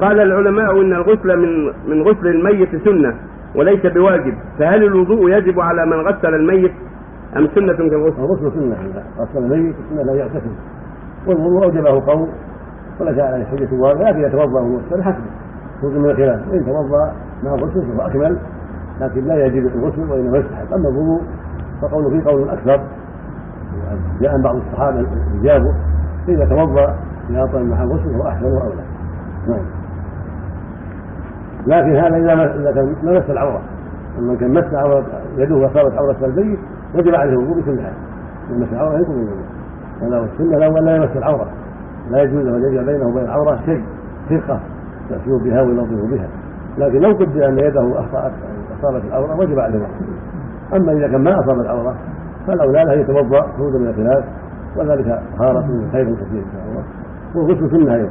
قال العلماء إن الغسل من من غسل الميت سنة وليس بواجب فهل الوضوء يجب على من غسل الميت أم سنة كالغسل؟ الغسل؟ سنة اذا غسل الميت سنة لا يغتسل والوضوء أوجبه قوم وليس عليه حجه واضحه لكن يتوضأ ويغسل حسبه خروج من الخلاف. إن توضأ مع الغسل فهو أكمل لكن لا يجب الغسل وإنما يستحب. أما الوضوء فقوله فيه قول أكثر جاء بعض الصحابة اجابه إذا توضأ في مع الغسل فهو أحسن وأولى. نعم. لكن هذا إذا إذا العورة. أما كان مس عورة يده وصارت عورة البيت وجب عليه الوضوء بكل حال. لمس العوره يكون الوضوء. هذا هو السنة الأول لا يمس العورة. لا يجوز أن يجعل بينه وبين العورة شيء فرقه يأتيه بها وينظف بها. لكن لو قدر أن يده أخطأت أصابت العورة وجب عليه الوضوء. أما إذا كان ما أصاب العورة فالأولى له يتوضأ خروجا من الخلاف وذلك طهارة خير كثير. ان شاء الله والغسل سنه أيضا